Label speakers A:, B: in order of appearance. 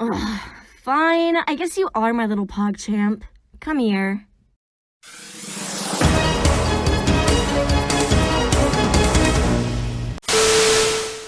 A: Ugh, fine. I guess you are my little pog champ. Come here.